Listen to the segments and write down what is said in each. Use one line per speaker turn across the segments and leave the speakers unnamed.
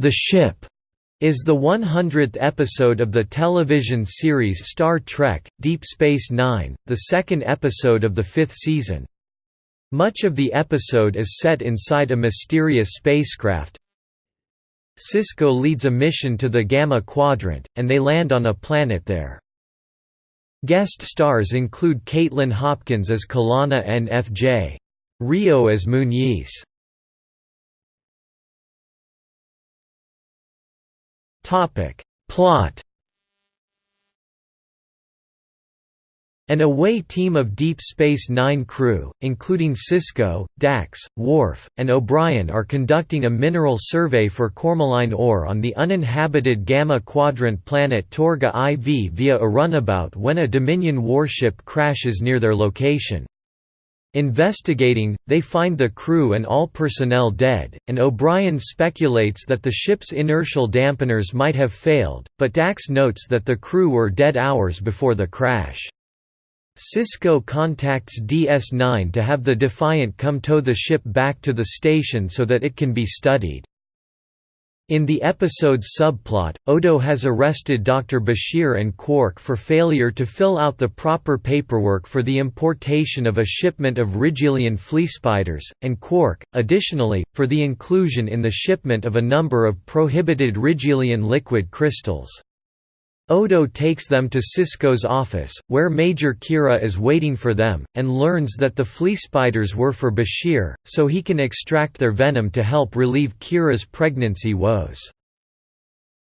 The Ship is the 100th episode of the television series Star Trek – Deep Space Nine, the second episode of the fifth season. Much of the episode is set inside a mysterious spacecraft. Sisko leads a mission to the Gamma Quadrant, and they land on a planet there. Guest stars include Kaitlin Hopkins as Kilana and F.J. Rio as Muniz. Topic Plot An away team of Deep Space Nine crew, including Sisko, Dax, Worf, and O'Brien are conducting a mineral survey for cormaline ore on the uninhabited Gamma Quadrant planet Torga IV via a runabout when a Dominion warship crashes near their location. Investigating, they find the crew and all personnel dead, and O'Brien speculates that the ship's inertial dampeners might have failed, but Dax notes that the crew were dead hours before the crash. Sisko contacts DS9 to have the Defiant come tow the ship back to the station so that it can be studied. In the episode's subplot, Odo has arrested Dr. Bashir and Quark for failure to fill out the proper paperwork for the importation of a shipment of Rigelian fleespiders, and Quark, additionally, for the inclusion in the shipment of a number of prohibited Rigelian liquid crystals. Odo takes them to Sisko's office, where Major Kira is waiting for them, and learns that the flea spiders were for Bashir, so he can extract their venom to help relieve Kira's pregnancy woes.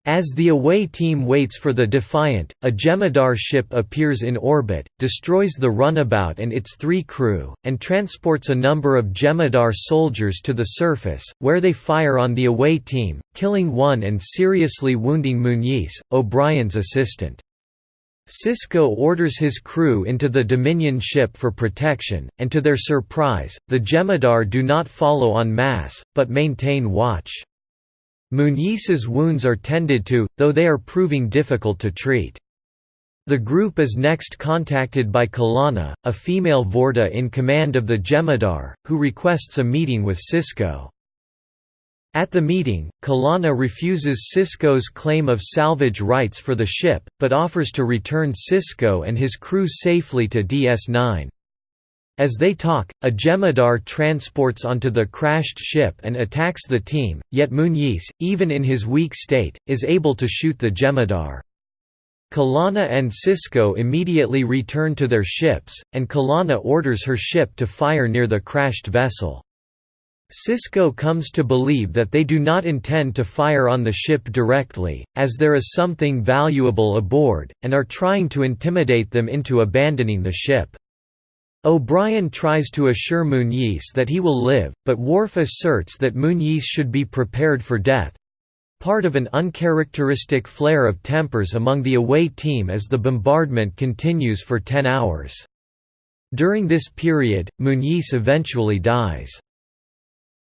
As the away team waits for the Defiant, a Jem'Hadar ship appears in orbit, destroys the runabout and its three crew, and transports a number of Jem'Hadar soldiers to the surface, where they fire on the away team, killing one and seriously wounding Muniz, O'Brien's assistant. Sisko orders his crew into the Dominion ship for protection, and to their surprise, the Jem'Hadar do not follow en masse, but maintain watch. Muniz's wounds are tended to, though they are proving difficult to treat. The group is next contacted by Kilana, a female Vorta in command of the Jem'Hadar, who requests a meeting with Sisko. At the meeting, Kilana refuses Sisko's claim of salvage rights for the ship, but offers to return Sisko and his crew safely to DS9. As they talk, a Jem'Hadar transports onto the crashed ship and attacks the team, yet Muniz, even in his weak state, is able to shoot the Jem'Hadar. Kilana and Sisko immediately return to their ships, and Kilana orders her ship to fire near the crashed vessel. Sisko comes to believe that they do not intend to fire on the ship directly, as there is something valuable aboard, and are trying to intimidate them into abandoning the ship. O'Brien tries to assure Muñiz that he will live, but Worf asserts that Muñiz should be prepared for death—part of an uncharacteristic flare of tempers among the away team as the bombardment continues for ten hours. During this period, Muñiz eventually dies.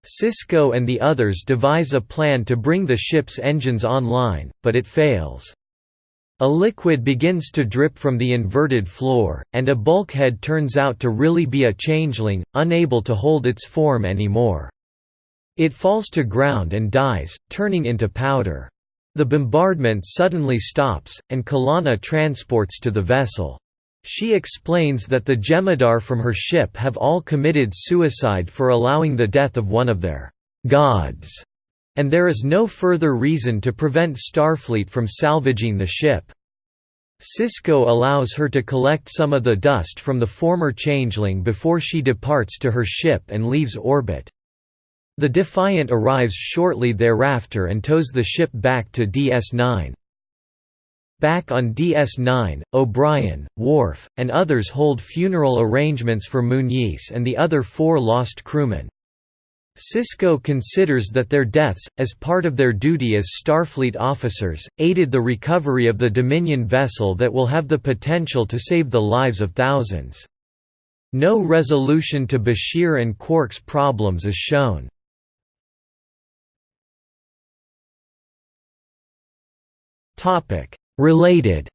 Sisko and the others devise a plan to bring the ship's engines online, but it fails. A liquid begins to drip from the inverted floor, and a bulkhead turns out to really be a changeling, unable to hold its form anymore. It falls to ground and dies, turning into powder. The bombardment suddenly stops, and Kilana transports to the vessel. She explains that the Jem'Hadar from her ship have all committed suicide for allowing the death of one of their gods and there is no further reason to prevent Starfleet from salvaging the ship. Sisko allows her to collect some of the dust from the former changeling before she departs to her ship and leaves orbit. The Defiant arrives shortly thereafter and tows the ship back to DS9. Back on DS9, O'Brien, Worf, and others hold funeral arrangements for Muniz and the other four lost crewmen. Sisko considers that their deaths, as part of their duty as Starfleet officers, aided the recovery of the Dominion vessel that will have the potential to save the lives of thousands. No resolution to Bashir and Quark's problems is shown. Related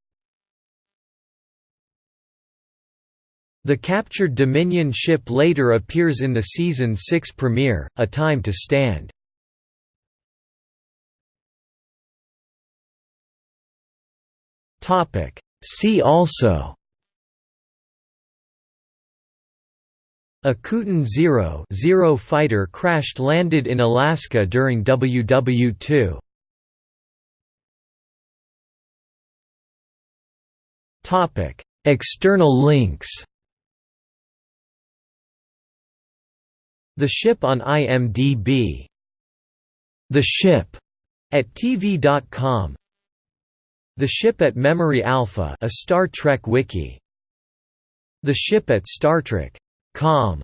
The captured Dominion ship later appears in the season 6 premiere, A Time to Stand. See also Akutan Zero, Zero fighter crashed landed in Alaska during WW2. External links The ship on IMDb The ship at TV.com The ship at Memory Alpha a Star Trek wiki. The ship at Star Trek.com